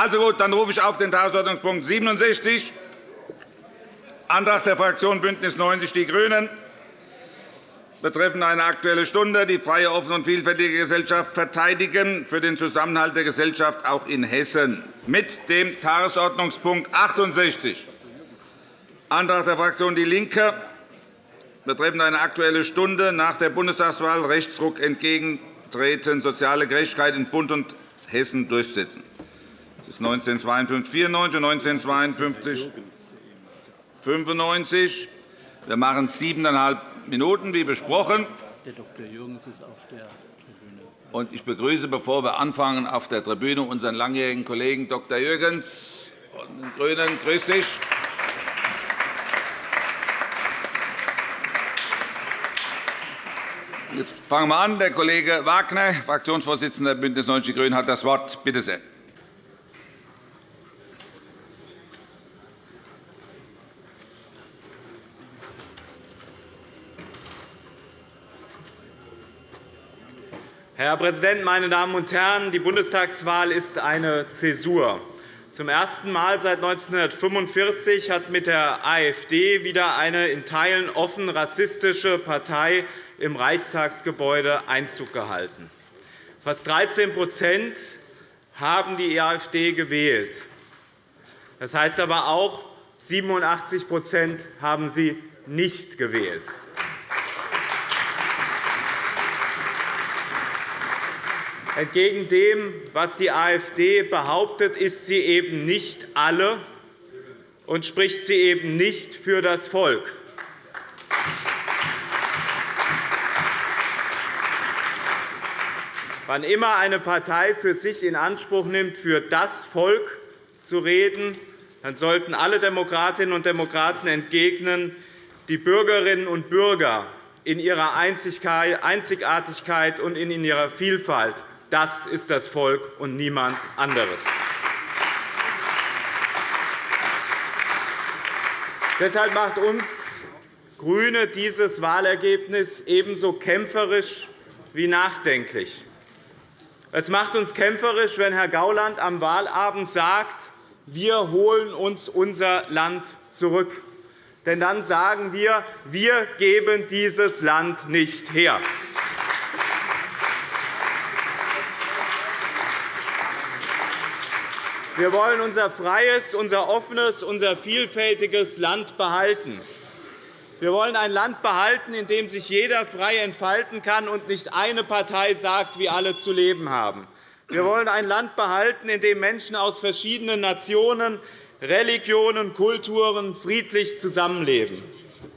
Also gut, dann rufe ich auf den Tagesordnungspunkt 67, Antrag der Fraktion BÜNDNIS 90 die GRÜNEN, betreffend eine Aktuelle Stunde, die freie, offene und vielfältige Gesellschaft verteidigen für den Zusammenhalt der Gesellschaft auch in Hessen, mit dem Tagesordnungspunkt 68, Antrag der Fraktion DIE LINKE, betreffend eine Aktuelle Stunde nach der Bundestagswahl. Rechtsruck entgegentreten, soziale Gerechtigkeit in Bund und Hessen durchsetzen. Das ist 1952 94 und 1952 95. Wir machen siebeneinhalb Minuten, wie besprochen. Der Dr. Jürgens ist auf der Tribüne. Und ich begrüße, bevor wir anfangen, auf der Tribüne unseren langjährigen Kollegen Dr. Jürgens von den GRÜNEN. Grüß dich. Jetzt fangen wir an. Der Kollege Wagner, Fraktionsvorsitzender der BÜNDNIS 90 die GRÜNEN, hat das Wort. Bitte sehr. Herr Präsident, meine Damen und Herren! Die Bundestagswahl ist eine Zäsur. Zum ersten Mal seit 1945 hat mit der AfD wieder eine in Teilen offen rassistische Partei im Reichstagsgebäude Einzug gehalten. Fast 13% haben die AfD gewählt. Das heißt aber auch, 87% haben sie nicht gewählt. Entgegen dem, was die AfD behauptet, ist sie eben nicht alle und spricht sie eben nicht für das Volk. Wann immer eine Partei für sich in Anspruch nimmt, für das Volk zu reden, dann sollten alle Demokratinnen und Demokraten entgegnen, die Bürgerinnen und Bürger in ihrer Einzigartigkeit und in ihrer Vielfalt das ist das Volk und niemand anderes. Deshalb macht uns GRÜNE dieses Wahlergebnis ebenso kämpferisch wie nachdenklich. Es macht uns kämpferisch, wenn Herr Gauland am Wahlabend sagt, wir holen uns unser Land zurück. Denn dann sagen wir, wir geben dieses Land nicht her. Wir wollen unser freies, unser offenes, unser vielfältiges Land behalten. Wir wollen ein Land behalten, in dem sich jeder frei entfalten kann und nicht eine Partei sagt, wie alle zu leben haben. Wir wollen ein Land behalten, in dem Menschen aus verschiedenen Nationen, Religionen, Kulturen friedlich zusammenleben.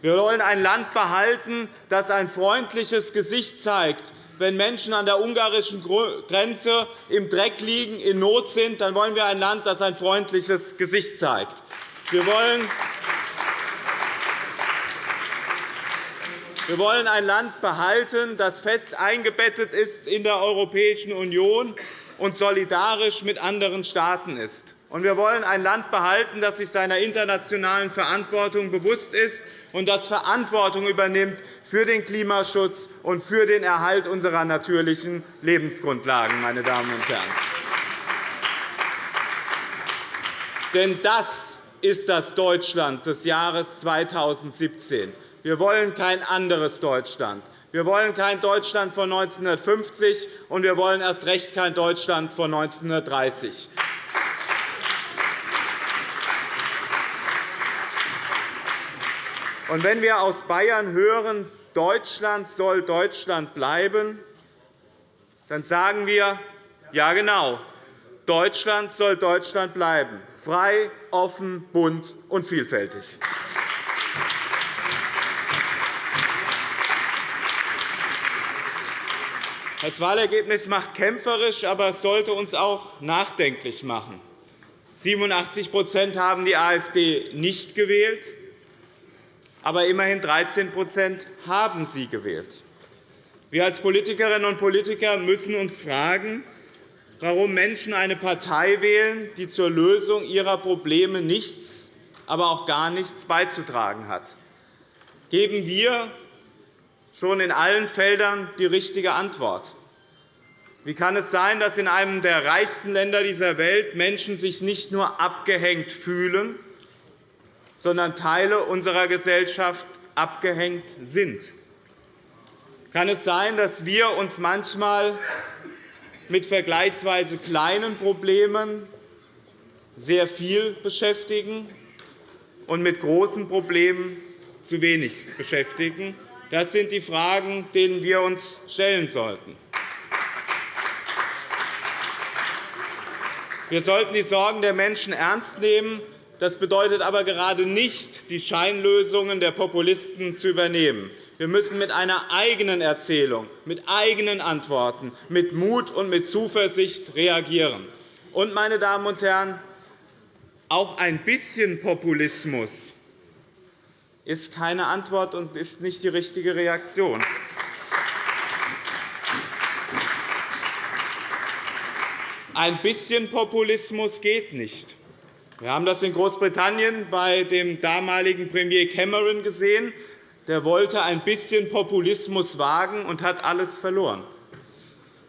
Wir wollen ein Land behalten, das ein freundliches Gesicht zeigt, wenn Menschen an der ungarischen Grenze im Dreck liegen, in Not sind, dann wollen wir ein Land, das ein freundliches Gesicht zeigt. Wir wollen Wir wollen ein Land behalten, das fest eingebettet ist in der Europäischen Union und solidarisch mit anderen Staaten ist. wir wollen ein Land behalten, das sich seiner internationalen Verantwortung bewusst ist und das Verantwortung übernimmt für den Klimaschutz und für den Erhalt unserer natürlichen Lebensgrundlagen. Meine Damen und Herren. Denn das ist das Deutschland des Jahres 2017. Wir wollen kein anderes Deutschland. Wir wollen kein Deutschland von 1950, und wir wollen erst recht kein Deutschland von 1930. Und wenn wir aus Bayern hören, Deutschland soll Deutschland bleiben, dann sagen wir, ja genau, Deutschland soll Deutschland bleiben, frei, offen, bunt und vielfältig. Das Wahlergebnis macht kämpferisch, aber es sollte uns auch nachdenklich machen. 87% haben die AfD nicht gewählt aber immerhin 13% haben sie gewählt. Wir als Politikerinnen und Politiker müssen uns fragen, warum Menschen eine Partei wählen, die zur Lösung ihrer Probleme nichts, aber auch gar nichts beizutragen hat. Geben wir schon in allen Feldern die richtige Antwort? Wie kann es sein, dass in einem der reichsten Länder dieser Welt Menschen sich nicht nur abgehängt fühlen, sondern Teile unserer Gesellschaft abgehängt sind? Kann es sein, dass wir uns manchmal mit vergleichsweise kleinen Problemen sehr viel beschäftigen und mit großen Problemen zu wenig beschäftigen? Das sind die Fragen, denen wir uns stellen sollten. Wir sollten die Sorgen der Menschen ernst nehmen. Das bedeutet aber gerade nicht, die Scheinlösungen der Populisten zu übernehmen. Wir müssen mit einer eigenen Erzählung, mit eigenen Antworten, mit Mut und mit Zuversicht reagieren. Und, meine Damen und Herren, auch ein bisschen Populismus ist keine Antwort und ist nicht die richtige Reaktion. Ein bisschen Populismus geht nicht. Wir haben das in Großbritannien bei dem damaligen Premier Cameron gesehen. Der wollte ein bisschen Populismus wagen und hat alles verloren.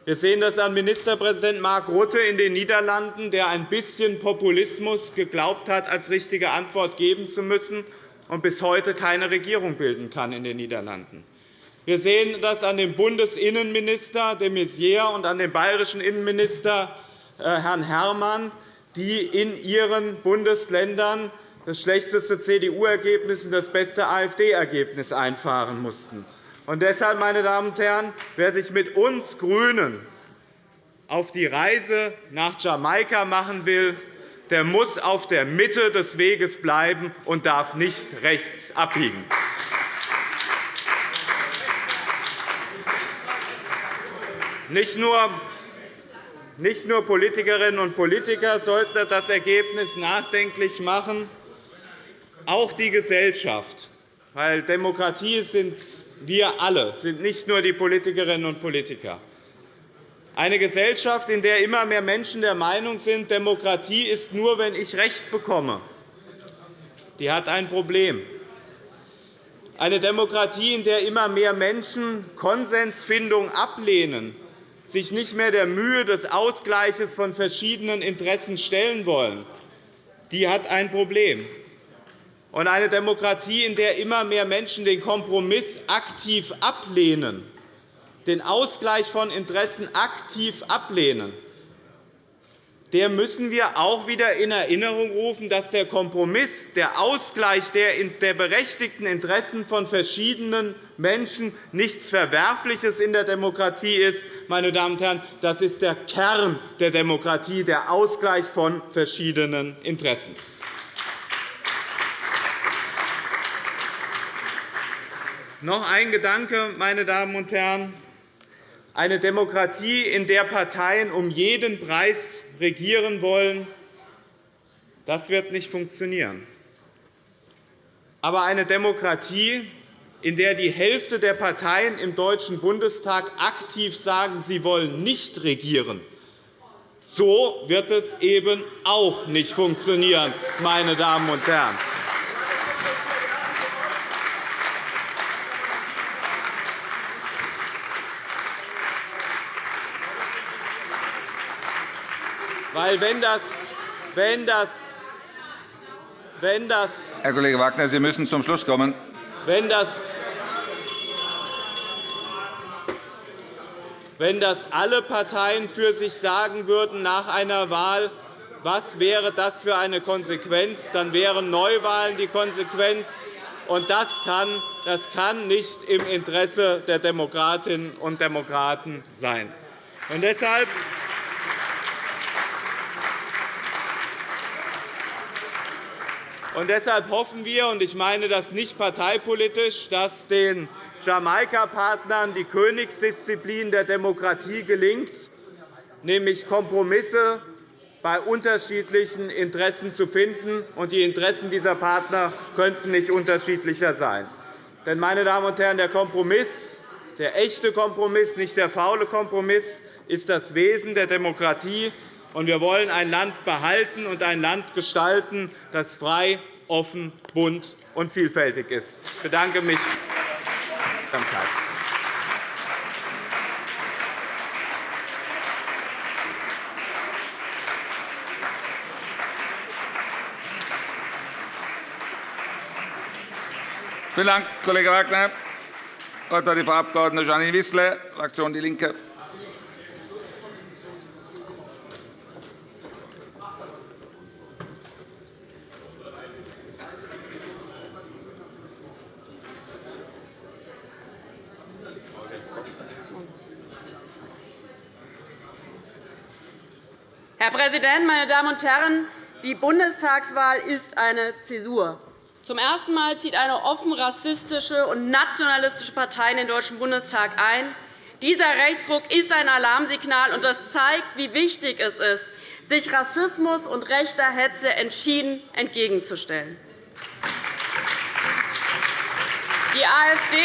Wir sehen das an Ministerpräsident Mark Rutte in den Niederlanden, der ein bisschen Populismus geglaubt hat, als richtige Antwort geben zu müssen und bis heute keine Regierung bilden kann in den Niederlanden. Wir sehen das an dem Bundesinnenminister de Maizière und an dem bayerischen Innenminister äh, Herrn Herrmann, die in ihren Bundesländern das schlechteste CDU-Ergebnis und das beste AfD-Ergebnis einfahren mussten. Und deshalb, meine Damen und Herren, wer sich mit uns GRÜNEN auf die Reise nach Jamaika machen will, der muss auf der Mitte des Weges bleiben und darf nicht rechts abbiegen. Nicht nur nicht nur Politikerinnen und Politiker sollten das Ergebnis nachdenklich machen, auch die Gesellschaft. Weil Demokratie sind wir alle, sind nicht nur die Politikerinnen und Politiker. Eine Gesellschaft, in der immer mehr Menschen der Meinung sind, Demokratie ist nur, wenn ich Recht bekomme, die hat ein Problem. Eine Demokratie, in der immer mehr Menschen Konsensfindung ablehnen, sich nicht mehr der Mühe des Ausgleichs von verschiedenen Interessen stellen wollen, die hat ein Problem. Und eine Demokratie, in der immer mehr Menschen den Kompromiss aktiv ablehnen, den Ausgleich von Interessen aktiv ablehnen, der müssen wir auch wieder in Erinnerung rufen, dass der Kompromiss, der Ausgleich der berechtigten Interessen von verschiedenen Menschen nichts Verwerfliches in der Demokratie ist. Meine Damen und Herren, das ist der Kern der Demokratie, der Ausgleich von verschiedenen Interessen. Noch ein Gedanke, meine Damen und Herren. Eine Demokratie, in der Parteien um jeden Preis regieren wollen, das wird nicht funktionieren. Aber eine Demokratie, in der die Hälfte der Parteien im Deutschen Bundestag aktiv sagen, sie wollen nicht regieren, so wird es eben auch nicht funktionieren, meine Damen und Herren. Weil wenn das, wenn das, wenn das, Herr Kollege Wagner, Sie müssen zum Schluss kommen. Wenn das, wenn das alle Parteien für sich sagen würden nach einer Wahl, was wäre das für eine Konsequenz? Dann wären Neuwahlen die Konsequenz. Und das kann, das kann nicht im Interesse der Demokratinnen und Demokraten sein. Und deshalb Und deshalb hoffen wir, und ich meine das nicht parteipolitisch, dass den Jamaika-Partnern die Königsdisziplin der Demokratie gelingt, nämlich Kompromisse bei unterschiedlichen Interessen zu finden. Und die Interessen dieser Partner könnten nicht unterschiedlicher sein. Denn, meine Damen und Herren, der Kompromiss, der echte Kompromiss, nicht der faule Kompromiss, ist das Wesen der Demokratie und wir wollen ein Land behalten und ein Land gestalten, das frei, offen, bunt und vielfältig ist. Ich bedanke mich. Vielen Dank, Kollege Wagner. Das Wort hat die Frau Abg. Janine Wissler, Fraktion DIE LINKE. Präsident, meine Damen und Herren! Die Bundestagswahl ist eine Zäsur. Zum ersten Mal zieht eine offen rassistische und nationalistische Partei in den Deutschen Bundestag ein. Dieser Rechtsruck ist ein Alarmsignal, und das zeigt, wie wichtig es ist, sich Rassismus und rechter Hetze entschieden entgegenzustellen. Die AfD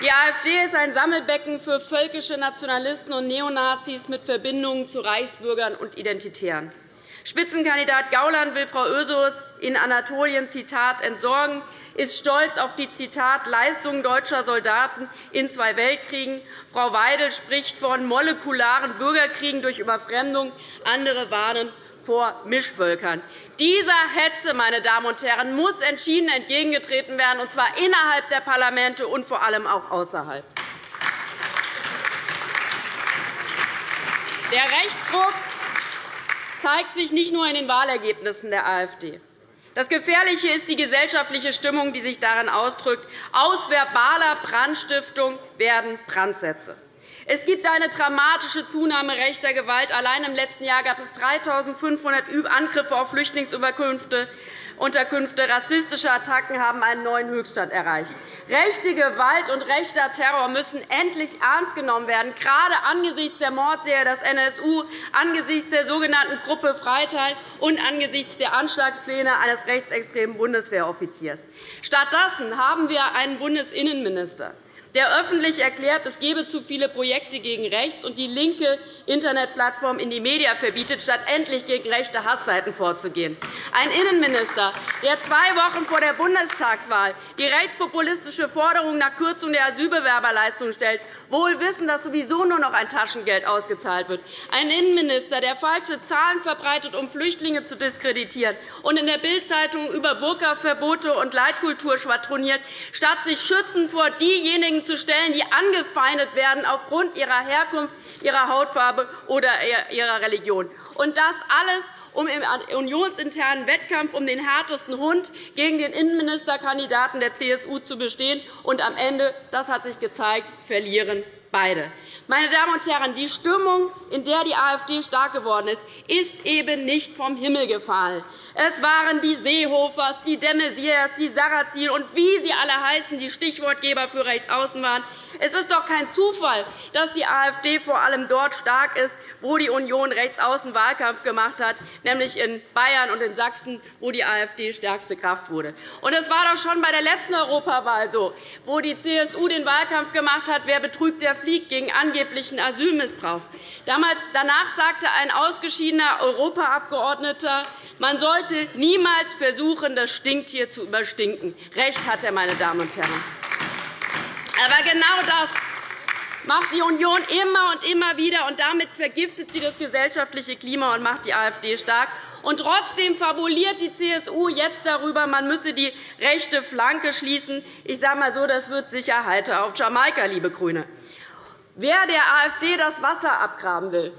die AfD ist ein Sammelbecken für völkische Nationalisten und Neonazis mit Verbindungen zu Reichsbürgern und Identitären. Spitzenkandidat Gauland will Frau Ösos in Anatolien Zitat, entsorgen, ist stolz auf die Zitat, Leistungen deutscher Soldaten in zwei Weltkriegen. Frau Weidel spricht von molekularen Bürgerkriegen durch Überfremdung. Andere warnen vor Mischvölkern. Dieser Hetze meine Damen und Herren, muss entschieden entgegengetreten werden, und zwar innerhalb der Parlamente und vor allem auch außerhalb. Der Rechtsruck zeigt sich nicht nur in den Wahlergebnissen der AfD. Das Gefährliche ist die gesellschaftliche Stimmung, die sich darin ausdrückt. Aus verbaler Brandstiftung werden Brandsätze. Es gibt eine dramatische Zunahme rechter Gewalt. Allein im letzten Jahr gab es 3.500 Angriffe auf Flüchtlingsunterkünfte. Rassistische Attacken haben einen neuen Höchststand erreicht. Rechte Gewalt und rechter Terror müssen endlich ernst genommen werden, gerade angesichts der Mordserie des NSU, angesichts der sogenannten Gruppe Freital und angesichts der Anschlagspläne eines rechtsextremen Bundeswehroffiziers. Stattdessen haben wir einen Bundesinnenminister, der öffentlich erklärt, es gebe zu viele Projekte gegen rechts und die linke Internetplattform in die Media verbietet, statt endlich gegen rechte Hassseiten vorzugehen. Ein Innenminister, der zwei Wochen vor der Bundestagswahl die rechtspopulistische Forderung nach Kürzung der Asylbewerberleistung stellt wohl wissen, dass sowieso nur noch ein Taschengeld ausgezahlt wird. Ein Innenminister, der falsche Zahlen verbreitet, um Flüchtlinge zu diskreditieren, und in der Bild-Zeitung über Burka-Verbote und Leitkultur schwadroniert, statt sich schützend vor diejenigen zu stellen, die angefeindet werden aufgrund ihrer Herkunft, ihrer Hautfarbe oder ihrer Religion. Und das alles um im unionsinternen Wettkampf um den härtesten Hund gegen den Innenministerkandidaten der CSU zu bestehen. Und am Ende, das hat sich gezeigt, verlieren beide. Meine Damen und Herren, die Stimmung, in der die AfD stark geworden ist, ist eben nicht vom Himmel gefallen. Es waren die Seehofers, die de die Sarrazin und wie sie alle heißen, die Stichwortgeber für Rechtsaußen waren. Es ist doch kein Zufall, dass die AfD vor allem dort stark ist, wo die Union rechtsaußen Wahlkampf gemacht hat, nämlich in Bayern und in Sachsen, wo die AfD stärkste Kraft wurde. Es war doch schon bei der letzten Europawahl so, wo die CSU den Wahlkampf gemacht hat, wer betrügt, der fliegt, gegen angeblichen Asylmissbrauch. danach sagte ein ausgeschiedener Europaabgeordneter, man sollte niemals versuchen, das Stinktier zu überstinken. Recht hat er, meine Damen und Herren. Aber genau das macht die Union immer und immer wieder, und damit vergiftet sie das gesellschaftliche Klima und macht die AfD stark. Und trotzdem fabuliert die CSU jetzt darüber, man müsse die rechte Flanke schließen. Ich sage mal so, das wird sicher heiter auf Jamaika, liebe GRÜNE. Wer der AfD das Wasser abgraben will,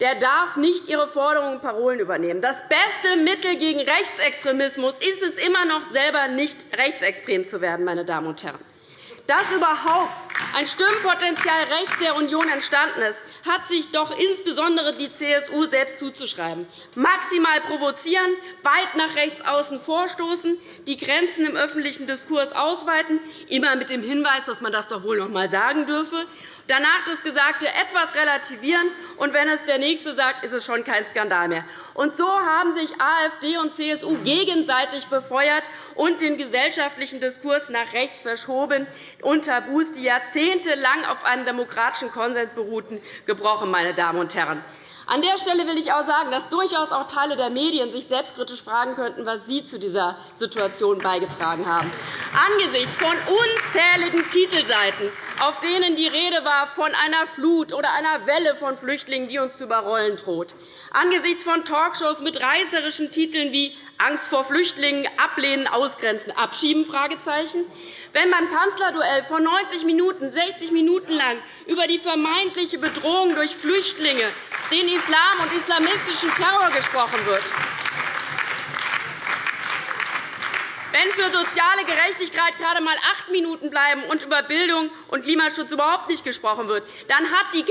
der darf nicht ihre Forderungen und Parolen übernehmen. Das beste Mittel gegen Rechtsextremismus ist es immer noch, selber nicht rechtsextrem zu werden. Meine Damen und Herren. Dass überhaupt ein Stimmenpotenzial rechts der Union entstanden ist, hat sich doch insbesondere die CSU selbst zuzuschreiben. Maximal provozieren, weit nach rechts außen vorstoßen, die Grenzen im öffentlichen Diskurs ausweiten, immer mit dem Hinweis, dass man das doch wohl noch einmal sagen dürfe, danach das Gesagte etwas relativieren, und wenn es der Nächste sagt, ist es schon kein Skandal mehr. Und so haben sich AfD und CSU gegenseitig befeuert und den gesellschaftlichen Diskurs nach rechts verschoben und Tabus, die jahrzehntelang auf einem demokratischen Konsens beruhten, gebrochen. Meine Damen und Herren. An der Stelle will ich auch sagen, dass durchaus auch Teile der Medien sich selbstkritisch fragen könnten, was sie zu dieser Situation beigetragen haben. Angesichts von unzähligen Titelseiten auf denen die Rede war von einer Flut oder einer Welle von Flüchtlingen, die uns zu überrollen droht. Angesichts von Talkshows mit reißerischen Titeln wie Angst vor Flüchtlingen, Ablehnen, Ausgrenzen, Abschieben? Wenn beim Kanzlerduell vor 90 Minuten, 60 Minuten lang über die vermeintliche Bedrohung durch Flüchtlinge, den Islam und islamistischen Terror gesprochen wird, Wenn für soziale Gerechtigkeit gerade einmal acht Minuten bleiben und über Bildung und Klimaschutz überhaupt nicht gesprochen wird, dann hat die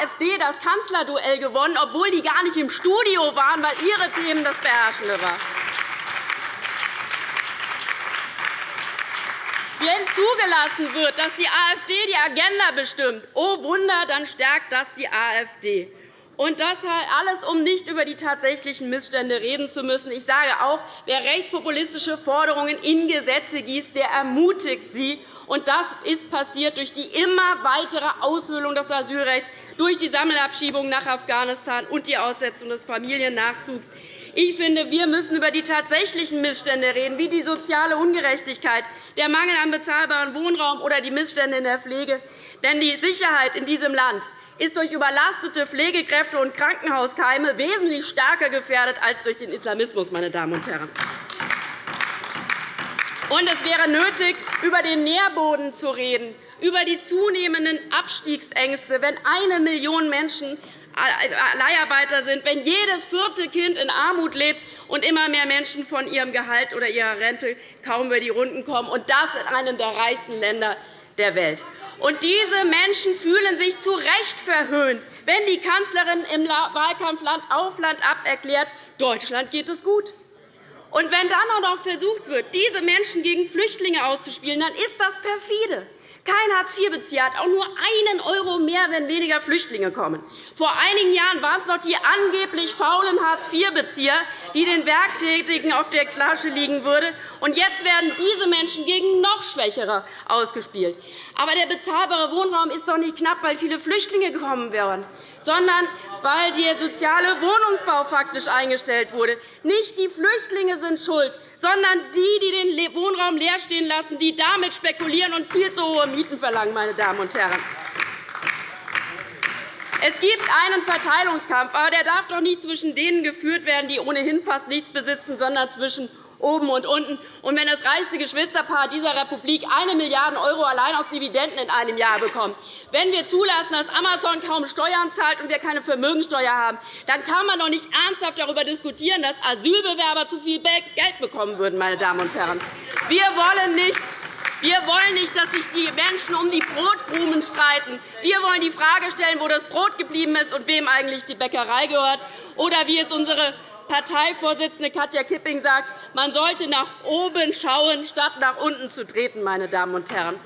AfD das Kanzlerduell gewonnen, obwohl die gar nicht im Studio waren, weil ihre Themen das Beherrschende waren. Wenn zugelassen wird, dass die AfD die Agenda bestimmt, oh Wunder, dann stärkt das die AfD. Und das alles, um nicht über die tatsächlichen Missstände reden zu müssen. Ich sage auch, wer rechtspopulistische Forderungen in Gesetze gießt, der ermutigt sie. Und das ist passiert durch die immer weitere Aushöhlung des Asylrechts, durch die Sammelabschiebung nach Afghanistan und die Aussetzung des Familiennachzugs. Ich finde, wir müssen über die tatsächlichen Missstände reden, wie die soziale Ungerechtigkeit, der Mangel an bezahlbarem Wohnraum oder die Missstände in der Pflege. Denn die Sicherheit in diesem Land ist durch überlastete Pflegekräfte und Krankenhauskeime wesentlich stärker gefährdet als durch den Islamismus. Meine Damen und Herren. Und es wäre nötig, über den Nährboden zu reden, über die zunehmenden Abstiegsängste, wenn eine Million Menschen Leiharbeiter sind, wenn jedes vierte Kind in Armut lebt und immer mehr Menschen von ihrem Gehalt oder ihrer Rente kaum über die Runden kommen, und das in einem der reichsten Länder der Welt. Und diese Menschen fühlen sich zu Recht verhöhnt, wenn die Kanzlerin im Wahlkampf Land auf Land ab erklärt, Deutschland geht es gut. Und wenn dann auch noch versucht wird, diese Menschen gegen Flüchtlinge auszuspielen, dann ist das perfide. Kein Hartz-IV-Bezieher hat auch nur einen € mehr, wenn weniger Flüchtlinge kommen. Vor einigen Jahren waren es noch die angeblich faulen Hartz-IV-Bezieher, die den Werktätigen auf der Klasche liegen würden. Und jetzt werden diese Menschen gegen noch Schwächere ausgespielt. Aber der bezahlbare Wohnraum ist doch nicht knapp, weil viele Flüchtlinge gekommen wären, sondern weil der soziale Wohnungsbau faktisch eingestellt wurde. Nicht die Flüchtlinge sind schuld, sondern die, die den Wohnraum leer stehen lassen, die damit spekulieren und viel zu hohe Mieten verlangen. Meine Damen und Herren. Es gibt einen Verteilungskampf, aber der darf doch nicht zwischen denen geführt werden, die ohnehin fast nichts besitzen, sondern zwischen oben und unten. Und wenn das reichste Geschwisterpaar dieser Republik 1 Milliarde € allein aus Dividenden in einem Jahr bekommt, wenn wir zulassen, dass Amazon kaum Steuern zahlt und wir keine Vermögensteuer haben, dann kann man doch nicht ernsthaft darüber diskutieren, dass Asylbewerber zu viel Geld bekommen würden. Meine Damen und Herren. Wir wollen nicht wir wollen nicht, dass sich die Menschen um die Brotkrumen streiten. Wir wollen die Frage stellen, wo das Brot geblieben ist und wem eigentlich die Bäckerei gehört, oder wie es unsere Parteivorsitzende Katja Kipping sagt, man sollte nach oben schauen, statt nach unten zu treten. Meine Damen und Herren.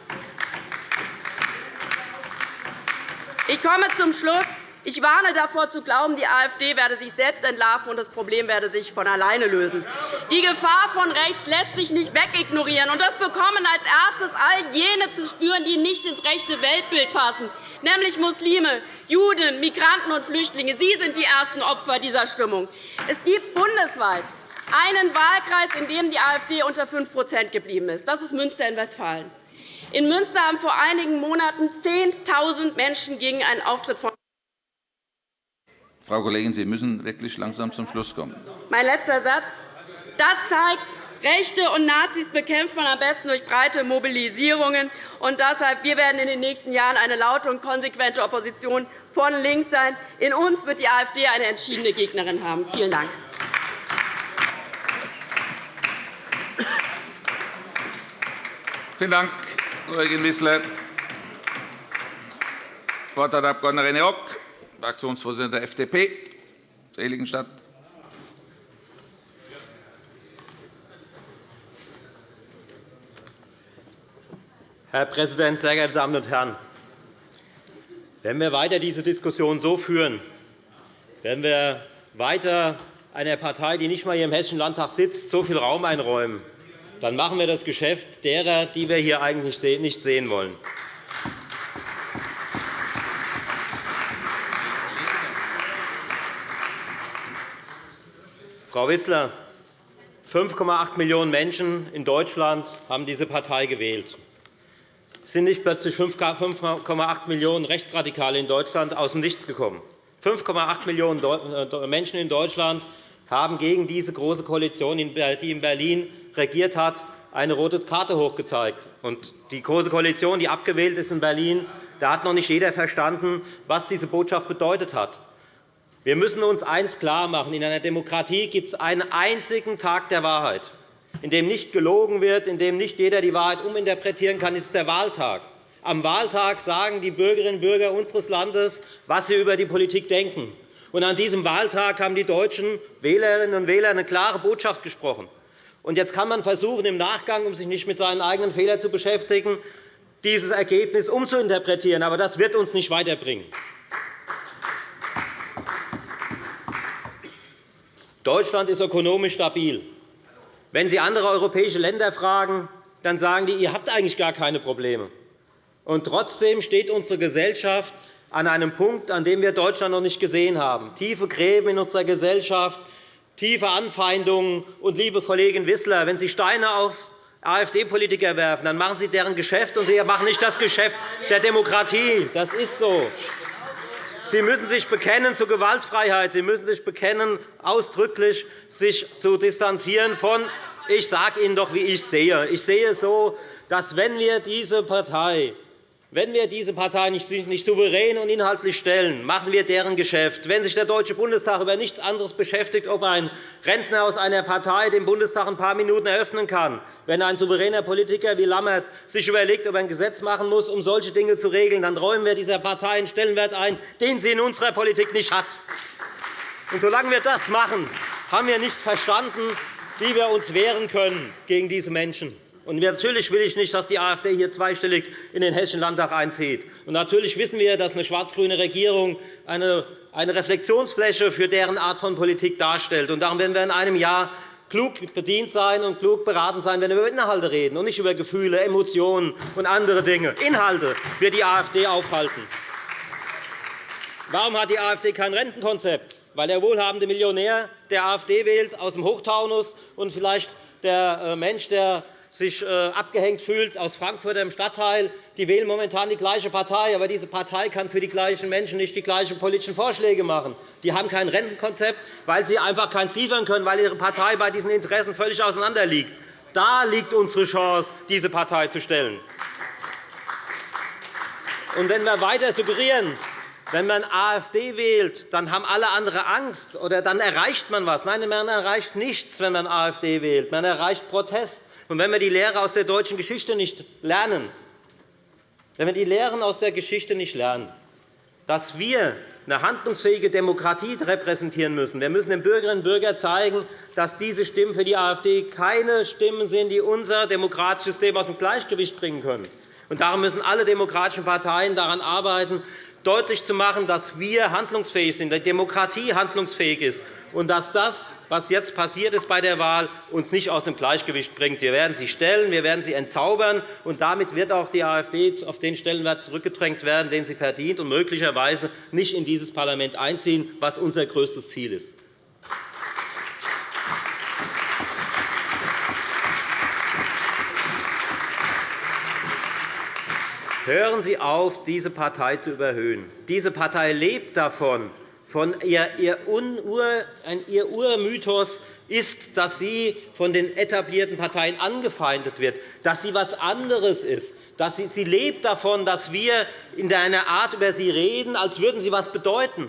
Ich komme zum Schluss. Ich warne davor, zu glauben, die AfD werde sich selbst entlarven und das Problem werde sich von alleine lösen. Die Gefahr von rechts lässt sich nicht wegignorieren. Und das bekommen als erstes all jene zu spüren, die nicht ins rechte Weltbild passen, nämlich Muslime, Juden, Migranten und Flüchtlinge. Sie sind die ersten Opfer dieser Stimmung. Es gibt bundesweit einen Wahlkreis, in dem die AfD unter 5% geblieben ist. Das ist Münster in Westfalen. In Münster haben vor einigen Monaten 10.000 Menschen gegen einen Auftritt von Frau Kollegin, Sie müssen wirklich langsam zum Schluss kommen. Mein letzter Satz. Das zeigt, Rechte und Nazis bekämpft man am besten durch breite Mobilisierungen. Und deshalb, wir werden in den nächsten Jahren eine laute und konsequente Opposition von links sein. In uns wird die AfD eine entschiedene Gegnerin haben. Vielen Dank. Vielen Dank, Kollegin Wissler. Das Wort hat Abg. René Rock. Fraktionsvorsitzender der FDP, Seligenstadt. Herr Präsident, sehr geehrte Damen und Herren! Wenn wir weiter diese Diskussion so führen, werden wir weiter einer Partei, die nicht einmal hier im Hessischen Landtag sitzt, so viel Raum einräumen, dann machen wir das Geschäft derer, die wir hier eigentlich nicht sehen wollen. Frau Wissler, 5,8 Millionen Menschen in Deutschland haben diese Partei gewählt. sind nicht plötzlich 5,8 Millionen Rechtsradikale in Deutschland aus dem Nichts gekommen. 5,8 Millionen äh, Menschen in Deutschland haben gegen diese Große Koalition, die in Berlin regiert hat, eine rote Karte hochgezeigt. Die Große Koalition, die abgewählt ist in Berlin, da hat noch nicht jeder verstanden, was diese Botschaft bedeutet hat. Wir müssen uns eines klarmachen. In einer Demokratie gibt es einen einzigen Tag der Wahrheit, in dem nicht gelogen wird, in dem nicht jeder die Wahrheit uminterpretieren kann. Das ist der Wahltag. Am Wahltag sagen die Bürgerinnen und Bürger unseres Landes, was sie über die Politik denken. Und an diesem Wahltag haben die deutschen Wählerinnen und Wähler eine klare Botschaft gesprochen. Und jetzt kann man versuchen, im Nachgang, um sich nicht mit seinen eigenen Fehlern zu beschäftigen, dieses Ergebnis umzuinterpretieren. Aber das wird uns nicht weiterbringen. Deutschland ist ökonomisch stabil. Wenn Sie andere europäische Länder fragen, dann sagen die, ihr habt eigentlich gar keine Probleme. Und trotzdem steht unsere Gesellschaft an einem Punkt, an dem wir Deutschland noch nicht gesehen haben. Tiefe Gräben in unserer Gesellschaft, tiefe Anfeindungen. Und, liebe Kollegin Wissler, wenn Sie Steine auf AfD-Politiker werfen, dann machen Sie deren Geschäft, und Sie machen nicht das Geschäft der Demokratie. Das ist so. Sie müssen sich bekennen zur Gewaltfreiheit. Sie müssen sich bekennen, ausdrücklich sich zu distanzieren von ich sage Ihnen doch, wie ich sehe. Ich sehe so, dass wenn wir diese Partei wenn wir diese Partei nicht souverän und inhaltlich stellen, machen wir deren Geschäft. Wenn sich der Deutsche Bundestag über nichts anderes beschäftigt, ob ein Rentner aus einer Partei den Bundestag ein paar Minuten eröffnen kann, wenn ein souveräner Politiker wie Lammert sich überlegt, ob er ein Gesetz machen muss, um solche Dinge zu regeln, dann räumen wir dieser Partei einen Stellenwert ein, den sie in unserer Politik nicht hat. Und solange wir das machen, haben wir nicht verstanden, wie wir uns wehren können gegen diese Menschen. Und natürlich will ich nicht, dass die AfD hier zweistellig in den Hessischen Landtag einzieht. Und natürlich wissen wir, dass eine schwarz-grüne Regierung eine Reflexionsfläche für deren Art von Politik darstellt. Und darum werden wir in einem Jahr klug bedient sein und klug beraten sein, wenn wir über Inhalte reden und nicht über Gefühle, Emotionen und andere Dinge. Inhalte wird die AfD aufhalten. Warum hat die AfD kein Rentenkonzept? Weil der wohlhabende Millionär der AfD wählt aus dem Hochtaunus und vielleicht der äh, Mensch, der sich äh, abgehängt fühlt aus Frankfurt im Stadtteil, die wählen momentan die gleiche Partei. Aber diese Partei kann für die gleichen Menschen nicht die gleichen politischen Vorschläge machen. Die haben kein Rentenkonzept, weil sie einfach keins liefern können, weil ihre Partei bei diesen Interessen völlig auseinanderliegt. Da liegt unsere Chance, diese Partei zu stellen. Und wenn wir weiter suggerieren, wenn man AfD wählt, dann haben alle anderen Angst, oder dann erreicht man etwas. Nein, man erreicht nichts, wenn man AfD wählt. Man erreicht Protest. Und wenn wir die Lehre aus der deutschen Geschichte nicht lernen, wenn wir die Lehren aus der Geschichte nicht lernen, dass wir eine handlungsfähige Demokratie repräsentieren müssen. Wir müssen den Bürgerinnen und Bürgern zeigen, dass diese Stimmen für die AfD keine Stimmen sind, die unser demokratisches System aus dem Gleichgewicht bringen können. Darum müssen alle demokratischen Parteien daran arbeiten, deutlich zu machen, dass wir handlungsfähig sind, dass die Demokratie handlungsfähig ist und dass das, was jetzt passiert ist bei der Wahl, uns nicht aus dem Gleichgewicht bringt. Wir werden sie stellen, wir werden sie entzaubern, und damit wird auch die AfD auf den Stellenwert zurückgedrängt werden, den sie verdient, und möglicherweise nicht in dieses Parlament einziehen, was unser größtes Ziel ist. Hören Sie auf, diese Partei zu überhöhen. Diese Partei lebt davon, von ihr, ihr, ihr Urmythos ist, dass sie von den etablierten Parteien angefeindet wird, dass sie etwas anderes ist. Dass sie, sie lebt davon, dass wir in einer Art über sie reden, als würden sie etwas bedeuten.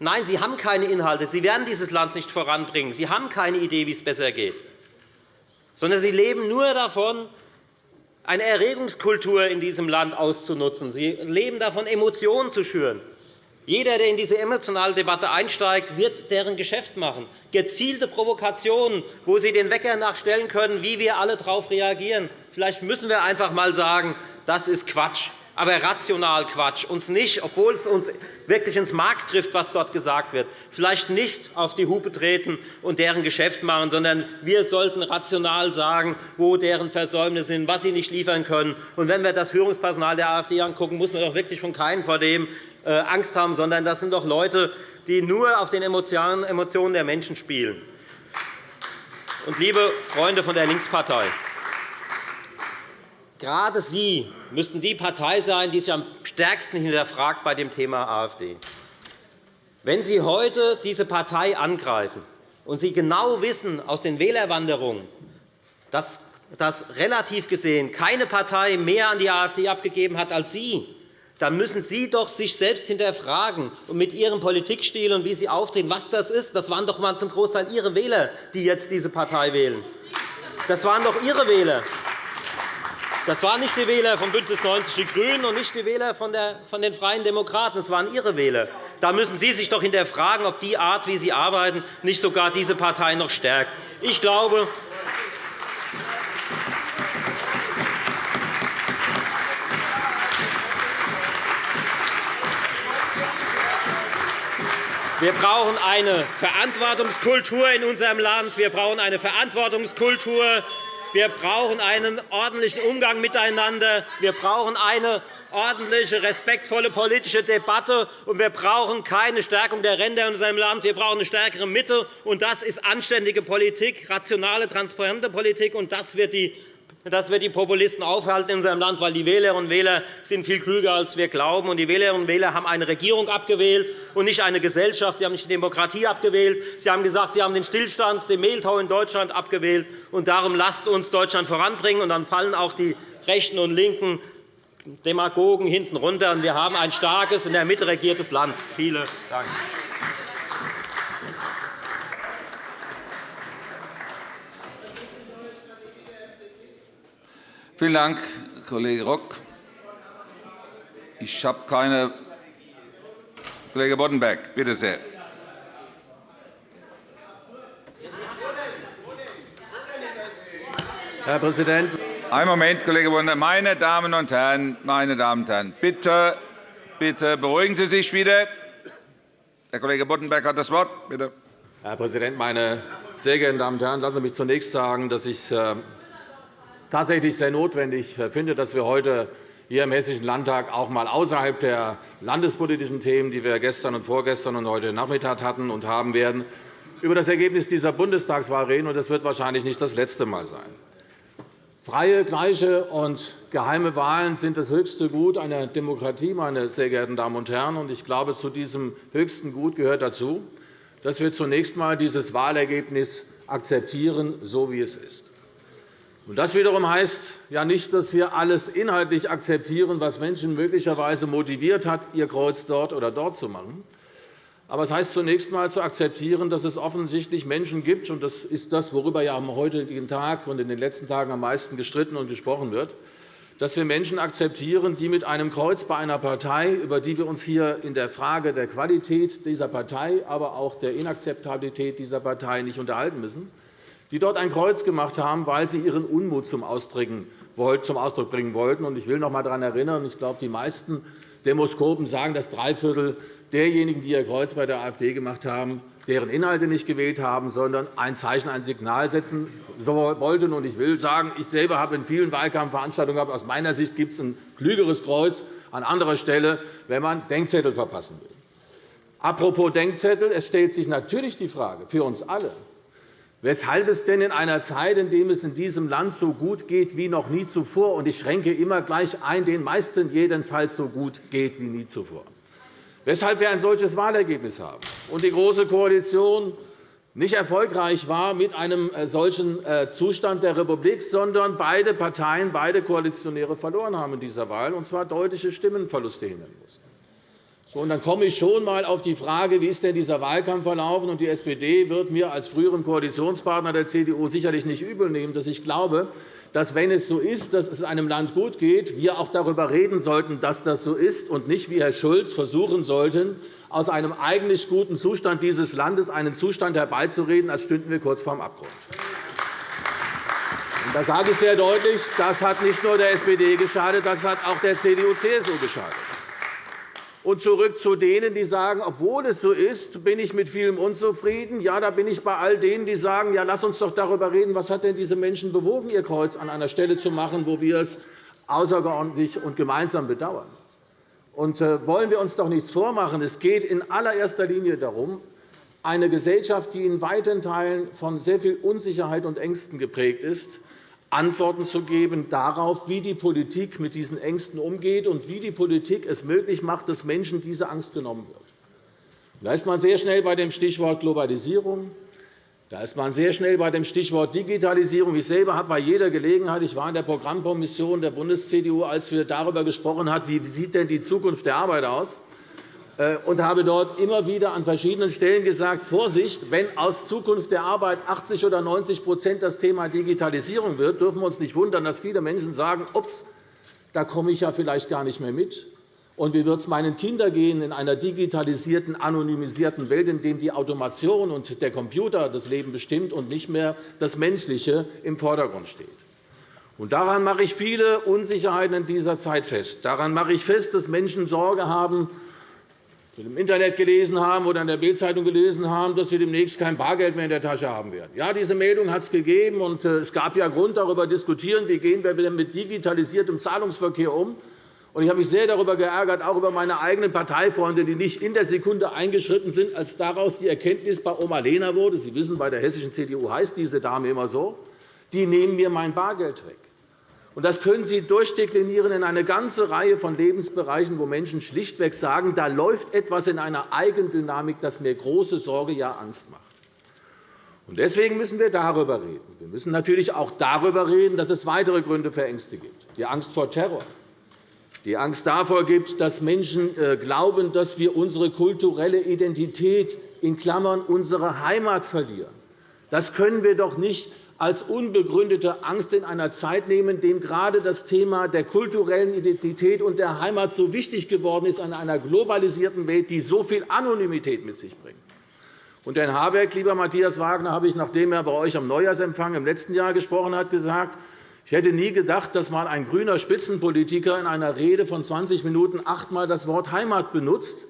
Nein, sie haben keine Inhalte. Sie werden dieses Land nicht voranbringen. Sie haben keine Idee, wie es besser geht. Sondern sie leben nur davon, eine Erregungskultur in diesem Land auszunutzen. Sie leben davon, Emotionen zu schüren. Jeder, der in diese emotionale Debatte einsteigt, wird deren Geschäft machen. Gezielte Provokationen, wo Sie den Wecker nachstellen können, wie wir alle darauf reagieren. Vielleicht müssen wir einfach einmal sagen, das ist Quatsch aber rational Quatsch. Uns nicht, obwohl es uns wirklich ins Mark trifft, was dort gesagt wird, vielleicht nicht auf die Hupe treten und deren Geschäft machen, sondern wir sollten rational sagen, wo deren Versäumnisse sind, was sie nicht liefern können. Und wenn wir das Führungspersonal der AfD angucken, muss man doch wirklich von keinem vor dem äh, Angst haben, sondern das sind doch Leute, die nur auf den Emotionen der Menschen spielen. Und, liebe Freunde von der Linkspartei, gerade Sie müssten die Partei sein, die sich am stärksten hinterfragt bei dem Thema AfD. Wenn Sie heute diese Partei angreifen und Sie genau wissen aus den Wählerwanderungen, dass dass relativ gesehen keine Partei mehr an die AfD abgegeben hat als Sie, dann müssen Sie doch sich selbst hinterfragen und mit Ihrem Politikstil und wie Sie auftreten, was das ist. Das waren doch einmal zum Großteil Ihre Wähler, die jetzt diese Partei wählen. Das waren doch Ihre Wähler. Das waren nicht die Wähler von BÜNDNIS 90 die GRÜNEN und nicht die Wähler von den Freien Demokraten. Das waren Ihre Wähler. Da müssen Sie sich doch hinterfragen, ob die Art, wie Sie arbeiten, nicht sogar diese Partei noch stärkt. Ich glaube, Wir brauchen eine Verantwortungskultur in unserem Land. Wir brauchen eine Verantwortungskultur. Wir brauchen einen ordentlichen Umgang miteinander. Wir brauchen eine ordentliche, respektvolle politische Debatte. Und wir brauchen keine Stärkung der Ränder in unserem Land. Wir brauchen eine stärkere Mitte. Und das ist anständige Politik, rationale, transparente Politik. Und das wird die das wird die Populisten aufhalten in unserem Land, weil die Wählerinnen und Wähler sind viel klüger, als wir glauben. Und die Wählerinnen und Wähler haben eine Regierung abgewählt und nicht eine Gesellschaft. Sie haben nicht die Demokratie abgewählt. Sie haben gesagt, Sie haben den Stillstand, den Mehltau in Deutschland abgewählt. Und darum lasst uns Deutschland voranbringen. Und dann fallen auch die rechten und linken Demagogen hinten runter. wir haben ein starkes, in der Mitte regiertes Land. Vielen Dank. Vielen Dank, Kollege Rock. Ich habe keine. Kollege Boddenberg, bitte sehr. Herr Präsident! Einen Moment, Kollege Boddenberg. Meine Damen und Herren, meine Damen und Herren, bitte, bitte beruhigen Sie sich wieder. Herr Kollege Boddenberg hat das Wort. Bitte. Herr Präsident, meine sehr geehrten Damen und Herren! Lassen Sie mich zunächst sagen, dass ich äh, tatsächlich sehr notwendig finde, dass wir heute hier im Hessischen Landtag auch einmal außerhalb der landespolitischen Themen, die wir gestern und vorgestern und heute Nachmittag hatten und haben werden, über das Ergebnis dieser Bundestagswahl reden. Das wird wahrscheinlich nicht das letzte Mal sein. Freie, gleiche und geheime Wahlen sind das höchste Gut einer Demokratie, meine sehr geehrten Damen und Herren. Ich glaube, zu diesem höchsten Gut gehört dazu, dass wir zunächst einmal dieses Wahlergebnis akzeptieren, so wie es ist. Das wiederum heißt ja nicht, dass wir alles inhaltlich akzeptieren, was Menschen möglicherweise motiviert hat, ihr Kreuz dort oder dort zu machen. Aber es heißt zunächst einmal zu akzeptieren, dass es offensichtlich Menschen gibt, und das ist das, worüber ja am heutigen Tag und in den letzten Tagen am meisten gestritten und gesprochen wird, dass wir Menschen akzeptieren, die mit einem Kreuz bei einer Partei, über die wir uns hier in der Frage der Qualität dieser Partei, aber auch der Inakzeptabilität dieser Partei nicht unterhalten müssen, die dort ein Kreuz gemacht haben, weil sie ihren Unmut zum Ausdruck bringen wollten. Ich will noch einmal daran erinnern, ich glaube, die meisten Demoskopen sagen, dass drei Viertel derjenigen, die ihr Kreuz bei der AfD gemacht haben, deren Inhalte nicht gewählt haben, sondern ein Zeichen, ein Signal setzen wollten. Ich will sagen, ich selber habe in vielen Wahlkampfveranstaltungen gehabt, aus meiner Sicht gibt es ein klügeres Kreuz an anderer Stelle, wenn man Denkzettel verpassen will. Apropos Denkzettel, es stellt sich natürlich die Frage für uns alle, weshalb es denn in einer Zeit, in der es in diesem Land so gut geht wie noch nie zuvor, und ich schränke immer gleich ein, den meisten jedenfalls so gut geht wie nie zuvor, weshalb wir ein solches Wahlergebnis haben und die Große Koalition nicht erfolgreich war mit einem äh, solchen äh, Zustand der Republik, sondern beide Parteien, beide Koalitionäre verloren haben in dieser Wahl, und zwar deutliche Stimmenverluste hinnehmen mussten. Und dann komme ich schon einmal auf die Frage, wie ist denn dieser Wahlkampf verlaufen ist. Die SPD wird mir als früheren Koalitionspartner der CDU sicherlich nicht übelnehmen, dass ich glaube, dass, wenn es so ist, dass es einem Land gut geht, wir auch darüber reden sollten, dass das so ist, und nicht, wie Herr Schulz, versuchen sollten, aus einem eigentlich guten Zustand dieses Landes einen Zustand herbeizureden, als stünden wir kurz vor dem Abgrund. Da sage ich sehr deutlich, das hat nicht nur der SPD geschadet, das hat auch der CDU-CSU geschadet. Und zurück zu denen, die sagen, obwohl es so ist, bin ich mit vielem unzufrieden. Ja, da bin ich bei all denen, die sagen, ja, lass uns doch darüber reden, was hat denn diese Menschen bewogen, ihr Kreuz an einer Stelle zu machen, wo wir es außerordentlich und gemeinsam bedauern. Und äh, wollen wir uns doch nichts vormachen. Es geht in allererster Linie darum, eine Gesellschaft, die in weiten Teilen von sehr viel Unsicherheit und Ängsten geprägt ist, Antworten zu geben darauf, wie die Politik mit diesen Ängsten umgeht und wie die Politik es möglich macht, dass Menschen diese Angst genommen wird. Da ist man sehr schnell bei dem Stichwort Globalisierung. Da ist man sehr schnell bei dem Stichwort Digitalisierung. Ich selber habe bei jeder Gelegenheit, ich war in der Programmkommission der Bundes-CDU, als wir darüber gesprochen haben, wie sieht denn die Zukunft der Arbeit aus, und habe dort immer wieder an verschiedenen Stellen gesagt, Vorsicht, wenn aus Zukunft der Arbeit 80 oder 90% das Thema Digitalisierung wird, dürfen wir uns nicht wundern, dass viele Menschen sagen, ups, da komme ich ja vielleicht gar nicht mehr mit. Und wie wird es meinen Kindern gehen in einer digitalisierten, anonymisierten Welt, in der die Automation und der Computer das Leben bestimmt und nicht mehr das Menschliche im Vordergrund steht? Und daran mache ich viele Unsicherheiten in dieser Zeit fest. Daran mache ich fest, dass Menschen Sorge haben, im Internet gelesen haben oder in der Bildzeitung gelesen haben, dass sie demnächst kein Bargeld mehr in der Tasche haben werden. Ja, diese Meldung hat es gegeben, und äh, es gab ja Grund, darüber zu diskutieren, wie gehen wir denn mit digitalisiertem Zahlungsverkehr um. Ich habe mich sehr darüber geärgert, auch über meine eigenen Parteifreunde, die nicht in der Sekunde eingeschritten sind, als daraus die Erkenntnis bei Oma Lena wurde. Sie wissen, bei der hessischen CDU heißt diese Dame immer so. Die nehmen mir mein Bargeld weg. Das können Sie durchdeklinieren in eine ganze Reihe von Lebensbereichen, wo Menschen schlichtweg sagen, da läuft etwas in einer Eigendynamik, das mir große Sorge, ja Angst macht. Deswegen müssen wir darüber reden. Wir müssen natürlich auch darüber reden, dass es weitere Gründe für Ängste gibt. Die Angst vor Terror, die Angst davor gibt, dass Menschen äh, glauben, dass wir unsere kulturelle Identität in Klammern unsere Heimat verlieren. Das können wir doch nicht als unbegründete Angst in einer Zeit nehmen, in der gerade das Thema der kulturellen Identität und der Heimat so wichtig geworden ist in einer globalisierten Welt, die so viel Anonymität mit sich bringt. Und Herrn Habeck, lieber Matthias Wagner, habe ich, nachdem er bei euch am Neujahrsempfang im letzten Jahr gesprochen hat, gesagt, ich hätte nie gedacht, dass mal ein grüner Spitzenpolitiker in einer Rede von 20 Minuten achtmal das Wort Heimat benutzt.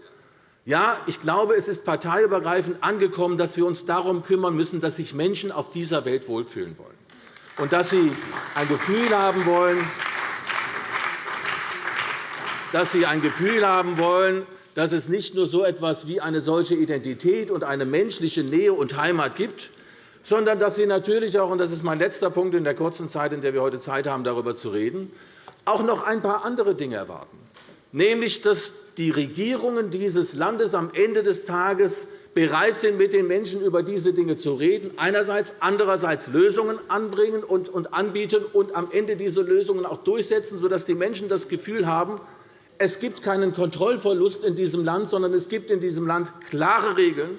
Ja, ich glaube, es ist parteiübergreifend angekommen, dass wir uns darum kümmern müssen, dass sich Menschen auf dieser Welt wohlfühlen wollen. Und dass sie ein Gefühl haben wollen, dass sie ein Gefühl haben wollen, dass es nicht nur so etwas wie eine solche Identität und eine menschliche Nähe und Heimat gibt, sondern dass sie natürlich auch, und das ist mein letzter Punkt in der kurzen Zeit, in der wir heute Zeit haben, darüber zu reden, auch noch ein paar andere Dinge erwarten nämlich dass die Regierungen dieses Landes am Ende des Tages bereit sind, mit den Menschen über diese Dinge zu reden, einerseits, andererseits Lösungen anbringen und anbieten und am Ende diese Lösungen auch durchsetzen, sodass die Menschen das Gefühl haben, es gibt keinen Kontrollverlust in diesem Land, sondern es gibt in diesem Land klare Regeln,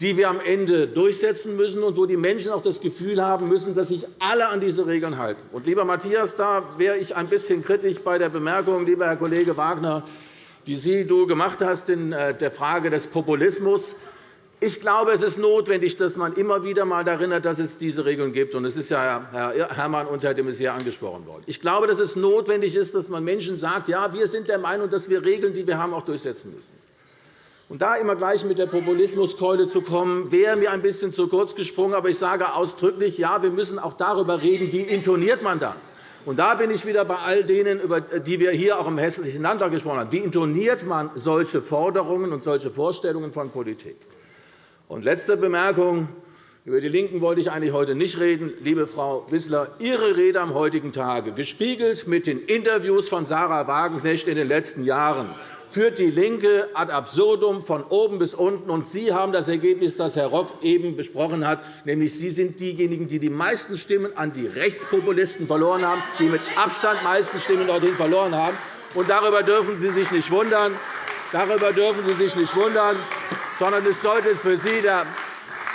die wir am Ende durchsetzen müssen und wo die Menschen auch das Gefühl haben müssen, dass sich alle an diese Regeln halten. Und, lieber Matthias, da wäre ich ein bisschen kritisch bei der Bemerkung, lieber Herr Kollege Wagner, die Sie du gemacht hast in äh, der Frage des Populismus. Ich glaube, es ist notwendig, dass man immer wieder einmal erinnert, dass es diese Regeln gibt. Es ist ja Herr Herrmann und Herr de Maizière angesprochen worden. Ich glaube, dass es notwendig ist, dass man Menschen sagt, ja, wir sind der Meinung, dass wir Regeln, die wir haben, auch durchsetzen müssen. Und da immer gleich mit der Populismuskeule zu kommen, wäre mir ein bisschen zu kurz gesprungen. Aber ich sage ausdrücklich, ja, wir müssen auch darüber reden, wie intoniert man dann. Und da bin ich wieder bei all denen, über die wir hier auch im Hessischen Landtag gesprochen haben. Wie intoniert man solche Forderungen und solche Vorstellungen von Politik? Und letzte Bemerkung. Über die LINKEN wollte ich eigentlich heute nicht reden. Liebe Frau Wissler, Ihre Rede am heutigen Tage, gespiegelt mit den Interviews von Sarah Wagenknecht in den letzten Jahren, führt DIE LINKE ad absurdum von oben bis unten. Und Sie haben das Ergebnis, das Herr Rock eben besprochen hat, nämlich Sie sind diejenigen, die die meisten Stimmen an die Rechtspopulisten verloren haben, die mit Abstand meisten Stimmen dorthin verloren haben. Und darüber dürfen Sie sich nicht wundern. Darüber dürfen Sie sich nicht wundern, sondern es sollte für Sie der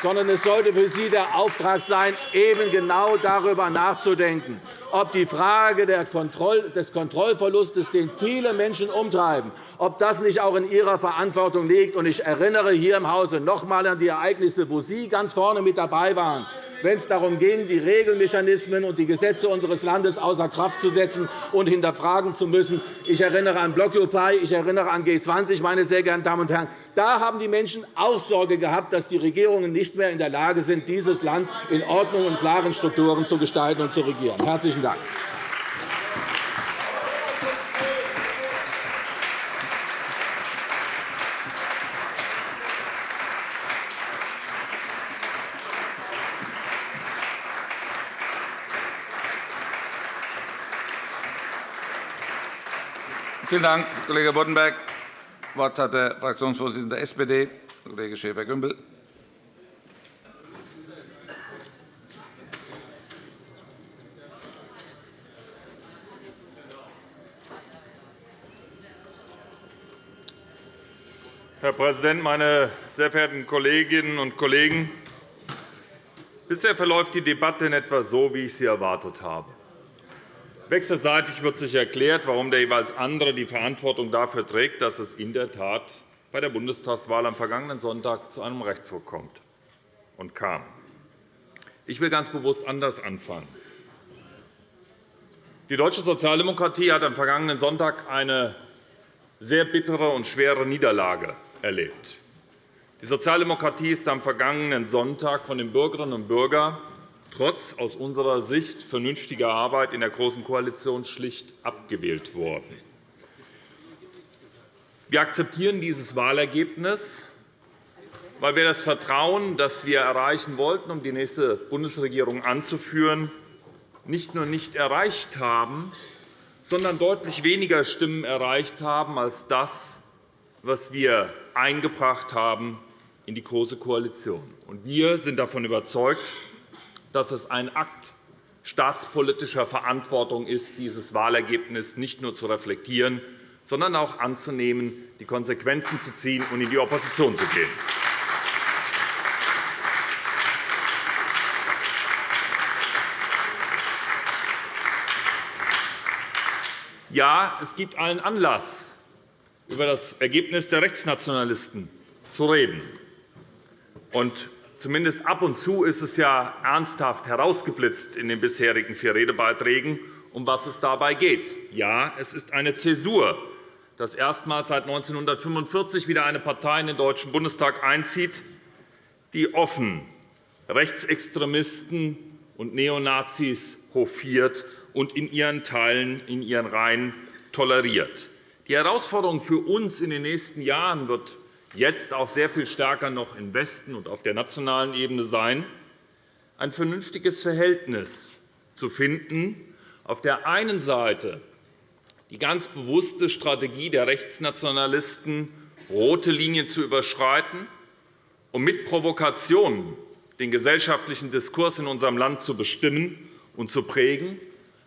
sondern es sollte für Sie der Auftrag sein, eben genau darüber nachzudenken, ob die Frage des Kontrollverlustes, den viele Menschen umtreiben, ob das nicht auch in Ihrer Verantwortung liegt. Ich erinnere hier im Hause noch einmal an die Ereignisse, wo Sie ganz vorne mit dabei waren, wenn es darum ging, die Regelmechanismen und die Gesetze unseres Landes außer Kraft zu setzen und hinterfragen zu müssen. Ich erinnere an Blockupy, ich erinnere an G20, meine sehr geehrten Damen und Herren. Da haben die Menschen auch Sorge gehabt, dass die Regierungen nicht mehr in der Lage sind, dieses Land in Ordnung und klaren Strukturen zu gestalten und zu regieren. – Herzlichen Dank. Vielen Dank, Kollege Boddenberg. Das Wort hat der Fraktionsvorsitzende der SPD, Kollege Schäfer-Gümbel. Herr Präsident, meine sehr verehrten Kolleginnen und Kollegen! Bisher verläuft die Debatte in etwa so, wie ich sie erwartet habe. Wechselseitig wird sich erklärt, warum der jeweils andere die Verantwortung dafür trägt, dass es in der Tat bei der Bundestagswahl am vergangenen Sonntag zu einem Rechtsruck kommt und kam. Ich will ganz bewusst anders anfangen. Die deutsche Sozialdemokratie hat am vergangenen Sonntag eine sehr bittere und schwere Niederlage erlebt. Die Sozialdemokratie ist am vergangenen Sonntag von den Bürgerinnen und Bürgern trotz aus unserer Sicht vernünftiger Arbeit in der Großen Koalition schlicht abgewählt worden. Wir akzeptieren dieses Wahlergebnis, weil wir das Vertrauen, das wir erreichen wollten, um die nächste Bundesregierung anzuführen, nicht nur nicht erreicht haben, sondern deutlich weniger Stimmen erreicht haben als das, was wir eingebracht haben in die Große Koalition. Wir sind davon überzeugt, dass es ein Akt staatspolitischer Verantwortung ist, dieses Wahlergebnis nicht nur zu reflektieren, sondern auch anzunehmen, die Konsequenzen zu ziehen und in die Opposition zu gehen. Ja, es gibt allen Anlass, über das Ergebnis der Rechtsnationalisten zu reden. Zumindest ab und zu ist es ja ernsthaft herausgeblitzt in den bisherigen vier Redebeiträgen, um was es dabei geht. Ja, es ist eine Zäsur, dass erstmals seit 1945 wieder eine Partei in den Deutschen Bundestag einzieht, die offen Rechtsextremisten und Neonazis hofiert und in ihren Teilen, in ihren Reihen toleriert. Die Herausforderung für uns in den nächsten Jahren wird jetzt auch sehr viel stärker noch im Westen und auf der nationalen Ebene sein, ein vernünftiges Verhältnis zu finden, auf der einen Seite die ganz bewusste Strategie der Rechtsnationalisten, rote Linien zu überschreiten, um mit Provokationen den gesellschaftlichen Diskurs in unserem Land zu bestimmen und zu prägen,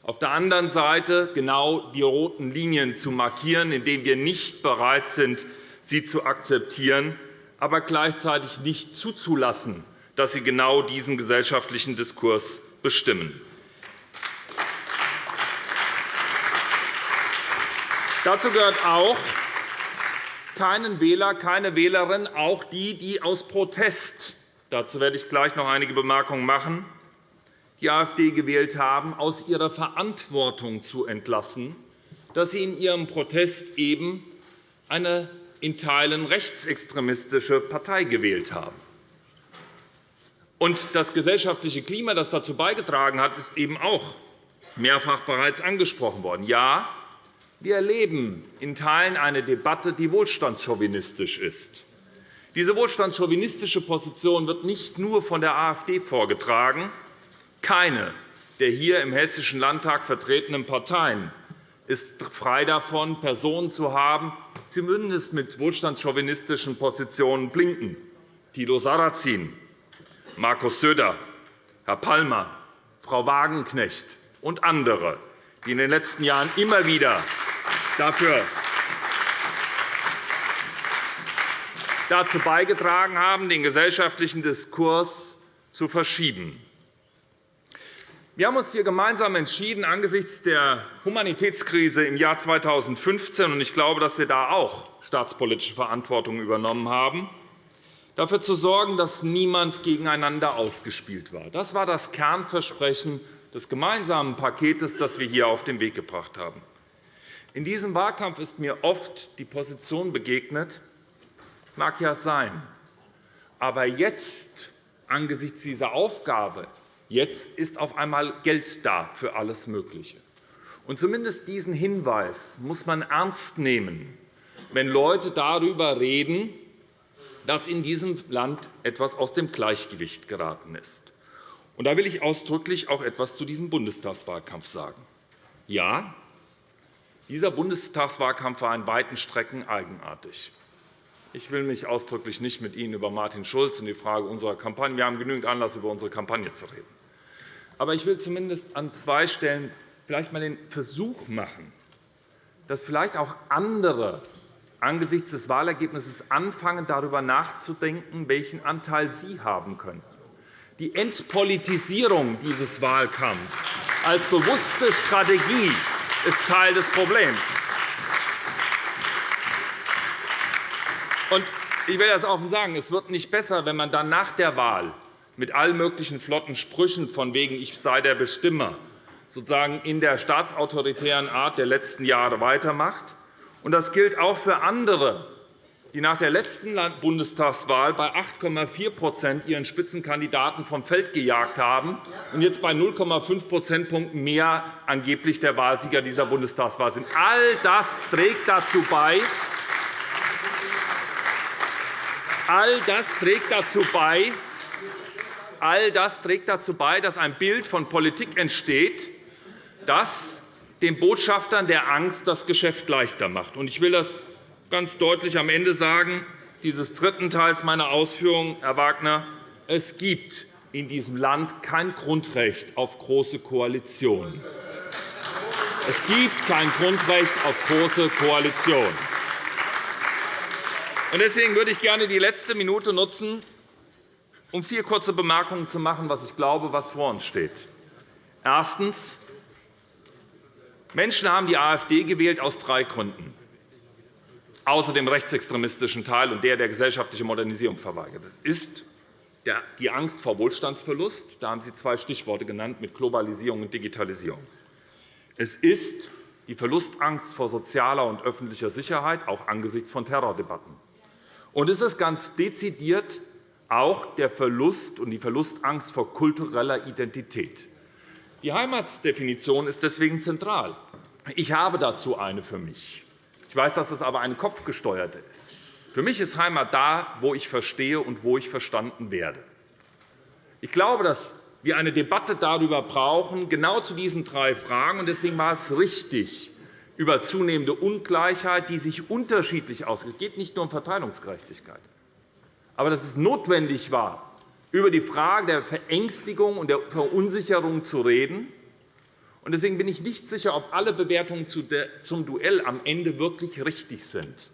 auf der anderen Seite genau die roten Linien zu markieren, indem wir nicht bereit sind, sie zu akzeptieren, aber gleichzeitig nicht zuzulassen, dass sie genau diesen gesellschaftlichen Diskurs bestimmen. Dazu gehört auch, keinen Wähler, keine Wählerin, auch die, die aus Protest dazu werde ich gleich noch einige Bemerkungen machen, die AfD gewählt haben, aus ihrer Verantwortung zu entlassen, dass sie in ihrem Protest eben eine in Teilen rechtsextremistische Partei gewählt haben. Und das gesellschaftliche Klima, das dazu beigetragen hat, ist eben auch mehrfach bereits angesprochen worden. Ja, wir erleben in Teilen eine Debatte, die wohlstandschauvinistisch ist. Diese wohlstandschauvinistische Position wird nicht nur von der AfD vorgetragen, keine der hier im Hessischen Landtag vertretenen Parteien ist frei davon, Personen zu haben, zumindest mit wohlstandschauvinistischen Positionen blinken. Tilo Sarrazin, Markus Söder, Herr Palmer, Frau Wagenknecht und andere, die in den letzten Jahren immer wieder dafür dazu beigetragen haben, den gesellschaftlichen Diskurs zu verschieben. Wir haben uns hier gemeinsam entschieden, angesichts der Humanitätskrise im Jahr 2015 – und ich glaube, dass wir da auch staatspolitische Verantwortung übernommen haben – dafür zu sorgen, dass niemand gegeneinander ausgespielt war. Das war das Kernversprechen des gemeinsamen Paketes, das wir hier auf den Weg gebracht haben. In diesem Wahlkampf ist mir oft die Position begegnet, mag ja sein, aber jetzt angesichts dieser Aufgabe Jetzt ist auf einmal Geld da für alles Mögliche. Und zumindest diesen Hinweis muss man ernst nehmen, wenn Leute darüber reden, dass in diesem Land etwas aus dem Gleichgewicht geraten ist. Und da will ich ausdrücklich auch etwas zu diesem Bundestagswahlkampf sagen. Ja, Dieser Bundestagswahlkampf war in weiten Strecken eigenartig. Ich will mich ausdrücklich nicht mit Ihnen über Martin Schulz und die Frage unserer Kampagne Wir haben genügend Anlass, über unsere Kampagne zu reden. Aber ich will zumindest an zwei Stellen vielleicht einmal den Versuch machen, dass vielleicht auch andere angesichts des Wahlergebnisses anfangen, darüber nachzudenken, welchen Anteil sie haben könnten. Die Entpolitisierung dieses Wahlkampfs als bewusste Strategie ist Teil des Problems. Ich will das offen sagen. Es wird nicht besser, wenn man dann nach der Wahl mit allen möglichen flotten Sprüchen von wegen ich sei der Bestimmer sozusagen in der staatsautoritären Art der letzten Jahre weitermacht. Das gilt auch für andere, die nach der letzten Bundestagswahl bei 8,4% ihren Spitzenkandidaten vom Feld gejagt haben und jetzt bei 0,5 Prozentpunkten mehr angeblich der Wahlsieger dieser Bundestagswahl sind. All das trägt dazu bei, All das trägt dazu bei, all das trägt dazu bei, dass ein Bild von Politik entsteht, das den Botschaftern der Angst das Geschäft leichter macht. Ich will das ganz deutlich am Ende sagen, dieses dritten Teils meiner Ausführungen, Herr Wagner. Es gibt in diesem Land kein Grundrecht auf große Koalitionen. Es gibt kein Grundrecht auf große Koalitionen. Deswegen würde ich gerne die letzte Minute nutzen, um vier kurze Bemerkungen zu machen, was ich glaube, was vor uns steht. Erstens. Menschen haben die AfD gewählt aus drei Gründen, außer dem rechtsextremistischen Teil und der, der gesellschaftliche Modernisierung verweigert. ist die Angst vor Wohlstandsverlust. Da haben Sie zwei Stichworte genannt mit Globalisierung und Digitalisierung. Es ist die Verlustangst vor sozialer und öffentlicher Sicherheit, auch angesichts von Terrordebatten. Und es ist ganz dezidiert auch der Verlust und die Verlustangst vor kultureller Identität. Die Heimatsdefinition ist deswegen zentral. Ich habe dazu eine für mich. Ich weiß, dass es aber eine kopfgesteuerte ist. Für mich ist Heimat da, wo ich verstehe und wo ich verstanden werde. Ich glaube, dass wir eine Debatte darüber brauchen, genau zu diesen drei Fragen. Deswegen war es richtig, über zunehmende Ungleichheit, die sich unterschiedlich auswirkt. Es geht nicht nur um Verteilungsgerechtigkeit. Aber dass es notwendig war, über die Frage der Verängstigung und der Verunsicherung zu reden. Deswegen bin ich nicht sicher, ob alle Bewertungen zum Duell am Ende wirklich richtig sind.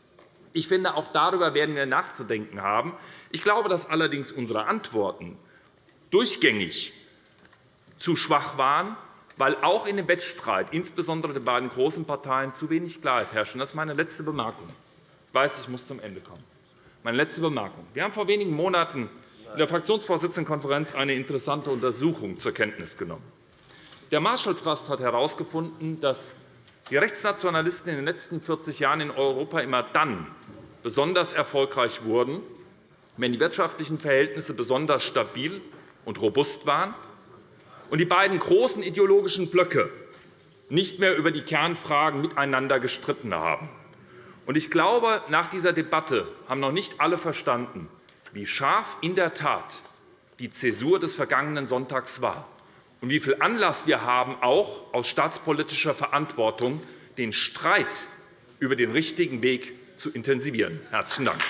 Ich finde, auch darüber werden wir nachzudenken haben. Ich glaube, dass allerdings unsere Antworten durchgängig zu schwach waren weil auch in dem Wettstreit, insbesondere der beiden großen Parteien, zu wenig Klarheit herrscht. Das ist meine letzte Bemerkung. Ich weiß, ich muss zum Ende kommen. Meine letzte Bemerkung. Wir haben vor wenigen Monaten in der Fraktionsvorsitzendenkonferenz eine interessante Untersuchung zur Kenntnis genommen. Der Marshall Trust hat herausgefunden, dass die Rechtsnationalisten in den letzten 40 Jahren in Europa immer dann besonders erfolgreich wurden, wenn die wirtschaftlichen Verhältnisse besonders stabil und robust waren und die beiden großen ideologischen Blöcke nicht mehr über die Kernfragen miteinander gestritten haben. Ich glaube, nach dieser Debatte haben noch nicht alle verstanden, wie scharf in der Tat die Zäsur des vergangenen Sonntags war und wie viel Anlass wir haben, auch aus staatspolitischer Verantwortung den Streit über den richtigen Weg zu intensivieren. – Herzlichen Dank.